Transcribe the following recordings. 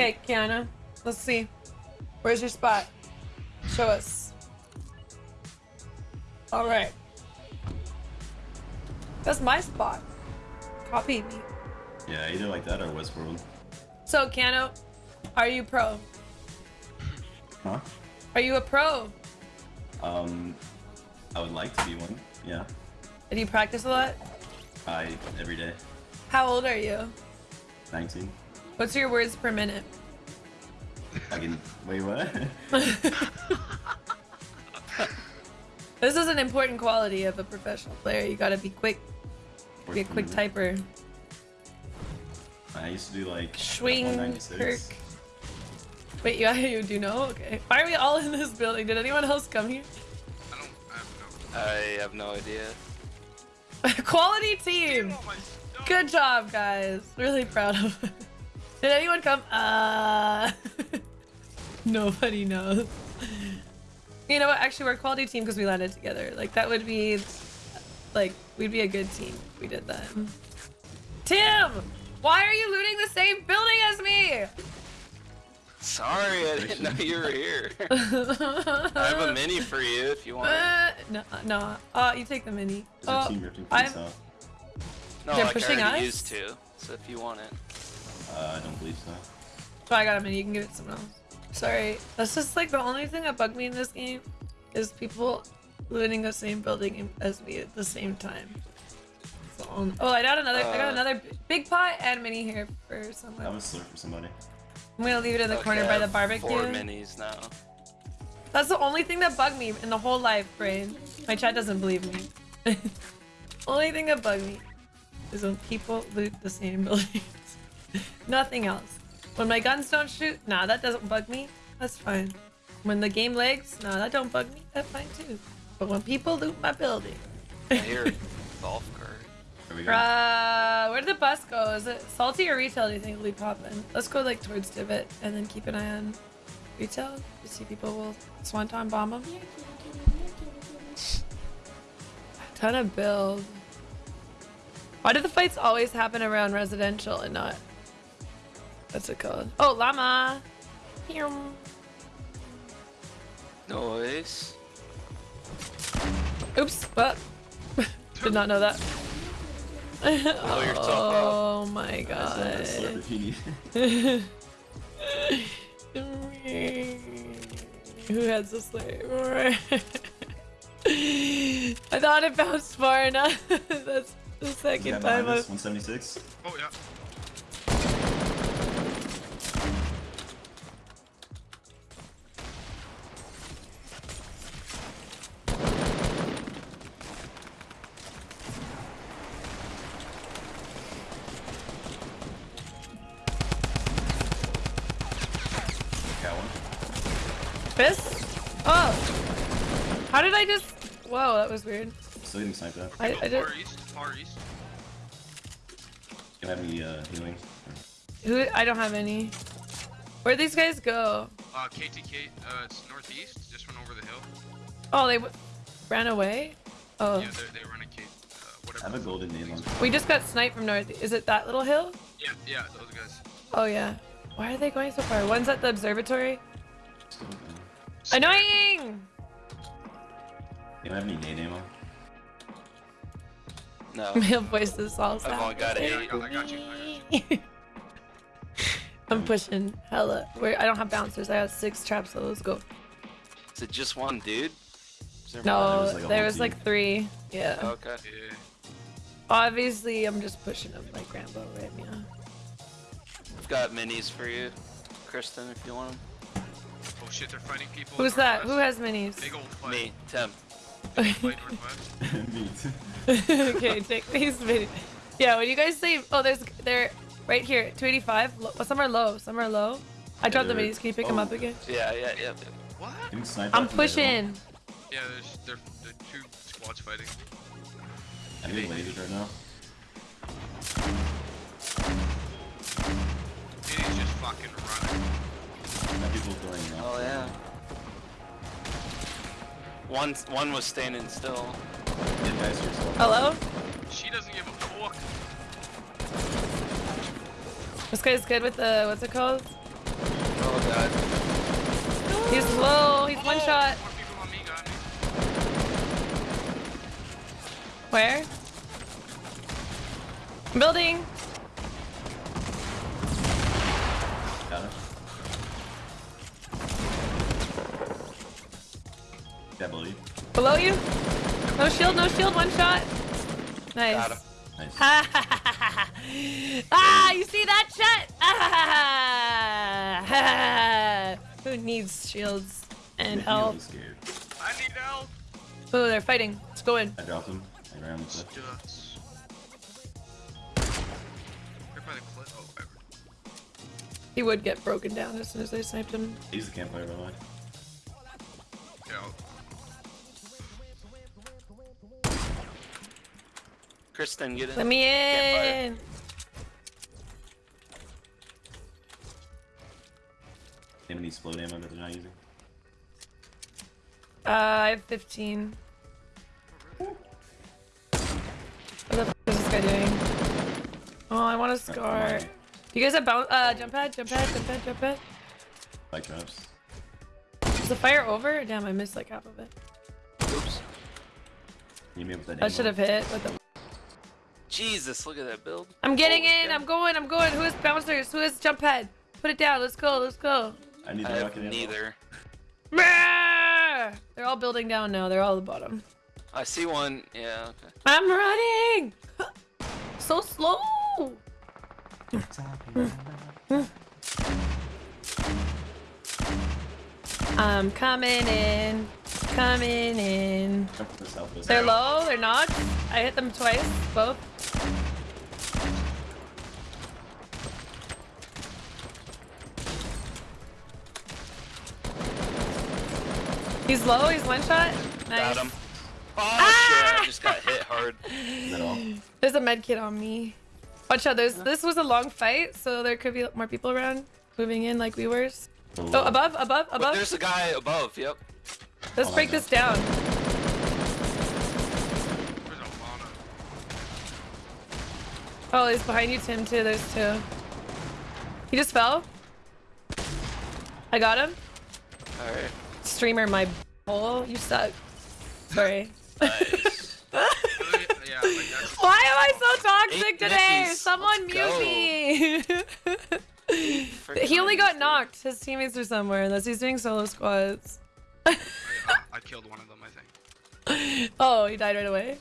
Okay, Kiana. Let's see. Where's your spot? Show us. All right. That's my spot. Copy me. Yeah, either like that or Westworld. So, Cano, are you pro? Huh? Are you a pro? Um, I would like to be one. Yeah. Do you practice a lot? I every day. How old are you? 19. What's your words per minute? I can. Wait, what? This is an important quality of a professional player. You gotta be quick. Be a quick typer. I used to do like Swing, 196. Kirk. Wait, you, you do know? Okay. Why are we all in this building? Did anyone else come here? I don't. I have no. I have no idea. Quality team! My stuff. Good job, guys. Really proud of it. Did anyone come? Uh. Nobody knows. You know what? Actually, we're a quality team because we landed together. Like, that would be. Like, we'd be a good team if we did that. Tim! Why are you looting the same building as me? Sorry, I didn't know you were here. I have a mini for you if you want. it. Uh, no, no. Uh, you take the mini. Is our Oh, team ripping I'm- police out? No, They're like pushing I already us? used to. So if you want it. Uh, I don't believe so. Oh, I got a mini. You can give it to someone else. Sorry. That's just like the only thing that bugged me in this game is people looting the same building as me at the same time. So, um, oh, I got another. I got Uh, another big pot and mini here for I someone. was slurp for somebody. I'm gonna leave it in the Okay, corner by the barbecue. Four minis now. That's the only thing that bugged me in the whole life, brain. My chat doesn't believe me. only thing that bugged me is when people loot the same buildings. Nothing else. When my guns don't shoot, nah, that doesn't bug me. That's fine. When the game lags, nah, that don't bug me. That's fine too. But when people loot my building, I hear a golf cart. There we go. uh, where did the bus go? Is it salty or retail? Do you think we pop in? Let's go like towards Divot and then keep an eye on retail. You see people will swanton bomb them. A Ton of build. Why do the fights always happen around residential and not? What's it called? Oh, llama. Pew. Noise. Oops. What? Did not know that. Blow yourself up. oh my I god. slurp if you need. Who has the slave? I thought it bounced far enough. That's the second behind time I've 176. Oh yeah. How did I just? Whoa, that was weird. Still getting sniped at. I- Go I did- far east. Far east. Can have any uh, healing. Who? I don't have any. Where'd these guys go? Uh, KTK. Uh, it's northeast. Just went over the hill. Oh, they w- ran away. Oh, Yeah, they they run a K. Uh, I have a golden name on. we just got sniped from north. Is it that little hill? Yeah, yeah, those guys. Oh yeah. Why are they going so far? One's at the observatory. Annoying! You don't have any nade ammo? No. Male voices all I've only sound. got Yeah, I eight. got, I got you. I got you. I'm pushing hella. Where I don't have bouncers. I have six traps. So let's go. Is it just one dude? There No, there was like there was team. like three. Yeah. Okay. Yeah. Obviously, I'm just pushing up like Rambo right now. I've got minis for you, Kristen, if you want them. Oh shit, they're fighting people. Who's that? Who has minis? Big old fight. Me, Tim. Fight northwest. me too. okay, take these minis. Yeah, when you guys say, oh, there's they're right here, 285. Some are low. Some are low. I dropped the they're- minis. Can you pick them oh. up again? Yeah, yeah, yeah. What? I'm at from the hill. pushing. Yeah, there's they're, they're two squads fighting. I'm getting lasers right now. It is just fucking running. Got people throwing Oh yeah. One, one was standing still. Get guys yourself. Hello? She doesn't give a fuck. This guy's good with the what's it called? Oh god. He's low. He's one Oh, shot. On me. Where? Building. Below you. No shield. No shield. One shot. Nice. Got him. Nice. ah, you see that shot? Who needs shields and Making me a little health? I need help. Oh, they're fighting. Let's go in. I dropped him. I ran with it. Just. Right by the cliff. Oh, whatever. He would get broken down as soon as they sniped him. He's the campfire, by the way. Yeah. Kristen, get in. Let me Campfire. in. Him and explode ammo that they're not using. Uh, I have 15. What the f is this guy doing? Oh, I want a scar. mine. You guys have bounce, uh, jump pad, jump pad, jump pad, jump pad. Bike traps. Is the fire over? Damn, I missed like half of it. Oops. You me with that I should have hit. What the? Jesus, look at that build. I'm getting Holy in. cow. I'm going. I'm going. Who is bouncers? Who is jump head? Put it down. Let's go. Let's go. I need I the have rocket neither. They're all building down now. They're all at the bottom. I see one. Yeah, okay. I'm running. so slow. I'm coming in. Coming in. Jump to the southwest. They're low. They're knocked. I hit them twice. Both. He's low. He's one shot. Nice. Got him. Oh Ah! shit, I just got hit hard. Is? There's a med kit on me. Watch out. There's, this was a long fight, so there could be more people around moving in like we were. Oh, above, above, But above. there's a guy above, yep. Let's Oh, break this down. There's a lot of. Oh, he's behind you, Tim, too. There's two. He just fell. I got him. Alright. Streamer, my hole. You suck. Sorry. Nice. Yeah. Why am I so toxic today? Nickies. Someone Let's mute go. me. He only got knocked. His teammates are somewhere unless he's doing solo squads. I, I, I killed one of them, I think. Oh, he died right away.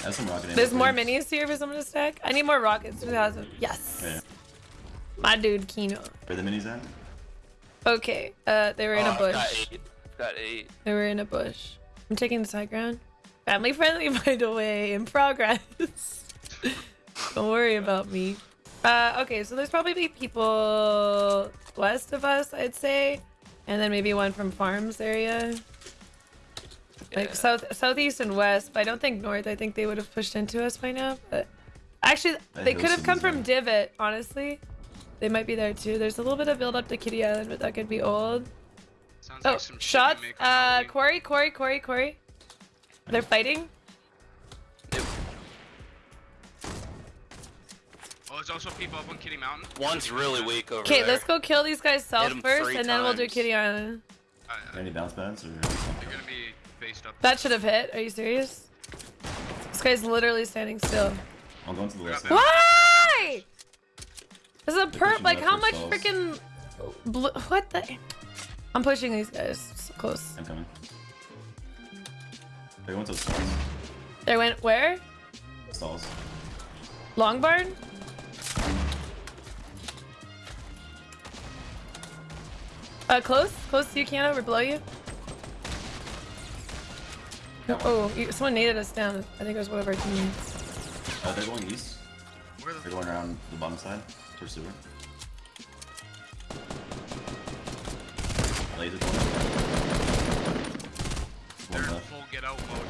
I have some rocket. There's more please. minis here for someone to stack. I need more rockets. Who has them? Yes. Yeah. My dude, Kino. Where the minis at? Okay. Uh, they were in Oh, a I've bush. Got eight. I've Got eight. They were in a bush. I'm taking the high ground. Family friendly, by the way, in progress. Don't worry about me. Uh, okay, so there's probably people west of us, I'd say, and then maybe one from farms area, like Yeah. south, southeast and west. But I don't think north. I think they would have pushed into us by now. But actually, That they could have come from Divot. Honestly, they might be there too. There's a little bit of build up to Kitty Island, but that could be old. Sounds Oh, like some shit you shots. Uh, Halloween. Corey, Corey, Corey, Corey. They're fighting. Yep. Oh, there's also people up on Kitty Mountain. One's really weak over there. Okay, let's go kill these guys south first, three and then we'll do. Kitty Island. Uh, Any bounce pads or? They're gonna be based up. That should have hit. Are you serious? This guy's literally standing still. I'll go into the left Got. Why? This is a They're perp. Like, how much freaking. Bl- what the? I'm pushing these guys so close. I'm coming. They went to the stalls. They went where? Stalls. Long barn? Uh, close? Close to you, Kiana? We're below you? Got. Oh, you, someone naded us down. I think it was one of our teammates. Uh, they're going east. Where the They're going around the bottom side towards sewer. Laser one. They're in full get out mode.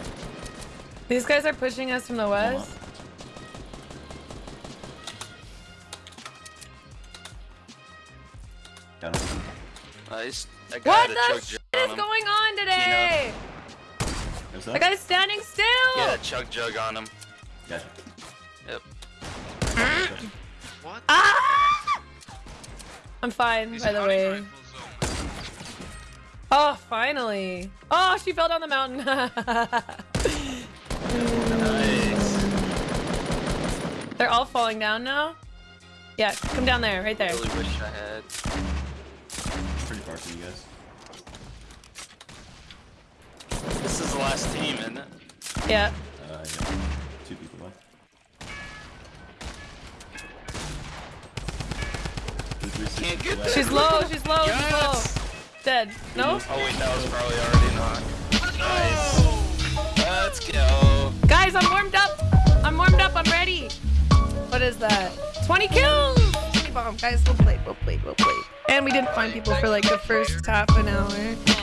These guys are pushing us from the west. left. Got him. Nice. What the shit is going on today? What's That that? guy's standing still! Yeah, had a chug jug on him. Gotcha. Yep. What? Ah! I'm fine, These by the way. rifles, though, Oh, finally. Oh, she fell down the mountain. Nice. They're all falling down now? Yeah, come down there, right there. Really wish I had. Pretty far from you guys. This is the last team, isn't it? Yeah. Uh, yeah. Two people left. Two, three, six Can't get left. She's low, she's low, she's low. Dead. No? Oh wait, that was probably already knocked. Nice. Let's go. Guys, I'm warmed up. I'm warmed up, I'm ready. What is that? 20 kills! 20 bomb. Guys, we'll play, we'll play, we'll play. And we didn't find people for like the first half an hour.